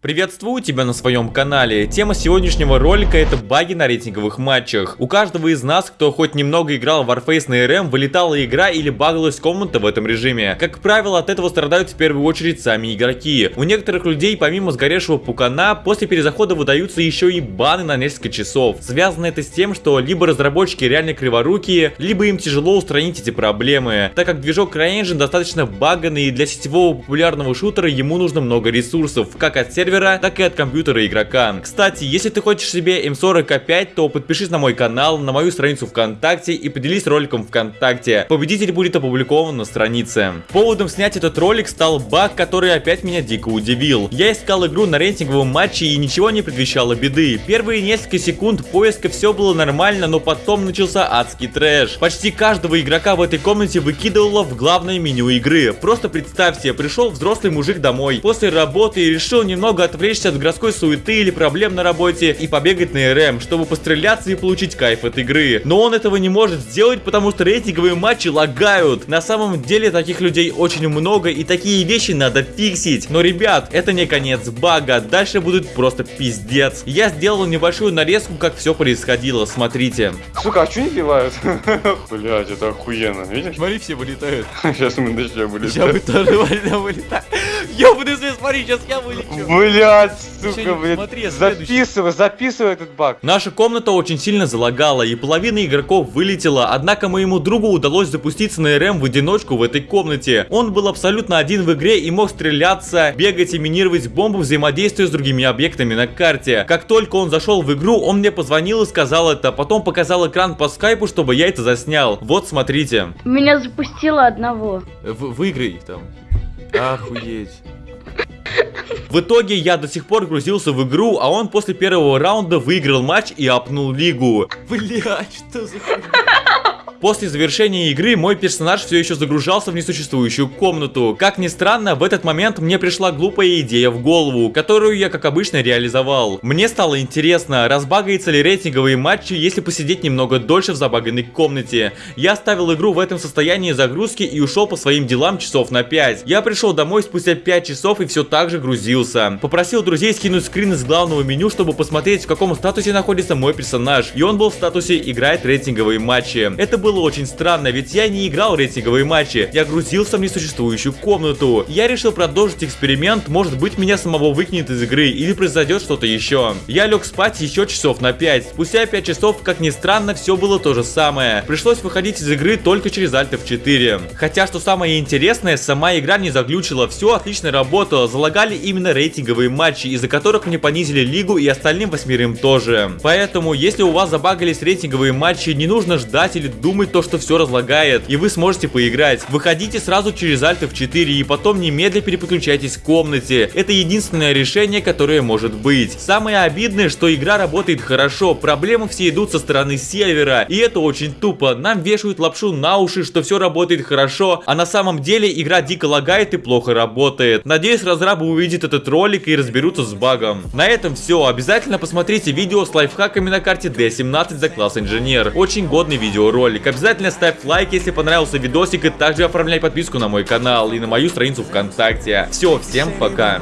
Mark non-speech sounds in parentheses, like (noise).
Приветствую тебя на своем канале. Тема сегодняшнего ролика это баги на рейтинговых матчах. У каждого из нас, кто хоть немного играл в Warface на RM, вылетала игра или багалась комната в этом режиме. Как правило, от этого страдают в первую очередь сами игроки. У некоторых людей, помимо сгоревшего пукана, после перезахода выдаются еще и баны на несколько часов. Связано это с тем, что либо разработчики реально криворукие, либо им тяжело устранить эти проблемы, так как движок CryEngine достаточно баганный и для сетевого популярного шутера ему нужно много ресурсов, как от сервера сервера, так и от компьютера игрока. Кстати, если ты хочешь себе М40А5, то подпишись на мой канал, на мою страницу ВКонтакте и поделись роликом ВКонтакте. Победитель будет опубликован на странице. Поводом снять этот ролик стал баг, который опять меня дико удивил. Я искал игру на рейтинговом матче и ничего не предвещало беды. Первые несколько секунд поиска все было нормально, но потом начался адский трэш. Почти каждого игрока в этой комнате выкидывало в главное меню игры. Просто представьте, пришел взрослый мужик домой после работы и решил немного немного отвлечься от городской суеты или проблем на работе и побегать на РМ, чтобы постреляться и получить кайф от игры. Но он этого не может сделать, потому что рейтинговые матчи лагают. На самом деле таких людей очень много и такие вещи надо фиксить. Но, ребят, это не конец бага, дальше будет просто пиздец. Я сделал небольшую нарезку, как все происходило, смотрите. Сука, а что не пивают? (laughs) Блять, это охуенно, видишь? Смотри, все вылетают. Сейчас мы начнем вылетать. Я бы тоже (laughs) вылетать. Ёбаный свет, смотри, сейчас я вылечу. Блять, сука, блядь. записывай, записывай этот баг. Наша комната очень сильно залагала, и половина игроков вылетела, однако моему другу удалось запуститься на РМ в одиночку в этой комнате. Он был абсолютно один в игре и мог стреляться, бегать и минировать бомбу, взаимодействуя с другими объектами на карте. Как только он зашел в игру, он мне позвонил и сказал это, потом показал экран по скайпу, чтобы я это заснял. Вот, смотрите. Меня запустило одного. В выиграй там. Охуеть. В итоге я до сих пор грузился в игру, а он после первого раунда выиграл матч и апнул лигу. Блять, что за хуйня? После завершения игры мой персонаж все еще загружался в несуществующую комнату. Как ни странно, в этот момент мне пришла глупая идея в голову, которую я как обычно реализовал. Мне стало интересно, разбагается ли рейтинговые матчи, если посидеть немного дольше в забаганной комнате. Я оставил игру в этом состоянии загрузки и ушел по своим делам часов на 5. Я пришел домой спустя 5 часов и все так же грузился. Попросил друзей скинуть скрин из главного меню, чтобы посмотреть в каком статусе находится мой персонаж. И он был в статусе играет рейтинговые матчи. Это был было очень странно, ведь я не играл рейтинговые матчи, я грузился в несуществующую комнату. Я решил продолжить эксперимент, может быть меня самого выкинет из игры или произойдет что-то еще. Я лег спать еще часов на 5. Спустя 5 часов, как ни странно, все было то же самое. Пришлось выходить из игры только через Alt F4. Хотя, что самое интересное, сама игра не заглючила, все отлично работало, залагали именно рейтинговые матчи, из-за которых мне понизили лигу и остальным восьмерым тоже. Поэтому, если у вас забагались рейтинговые матчи, не нужно ждать или думать, думать то, что все разлагает, и вы сможете поиграть. Выходите сразу через Alt F4 и потом немедленно переключайтесь в комнате. Это единственное решение, которое может быть. Самое обидное, что игра работает хорошо, проблемы все идут со стороны сервера, и это очень тупо. Нам вешают лапшу на уши, что все работает хорошо, а на самом деле игра дико лагает и плохо работает. Надеюсь, разрабы увидят этот ролик и разберутся с багом. На этом все. Обязательно посмотрите видео с лайфхаками на карте D17 за класс инженер. Очень годный видеоролик. Обязательно ставь лайк, если понравился видосик, и также оформляй подписку на мой канал и на мою страницу ВКонтакте. Все, всем пока.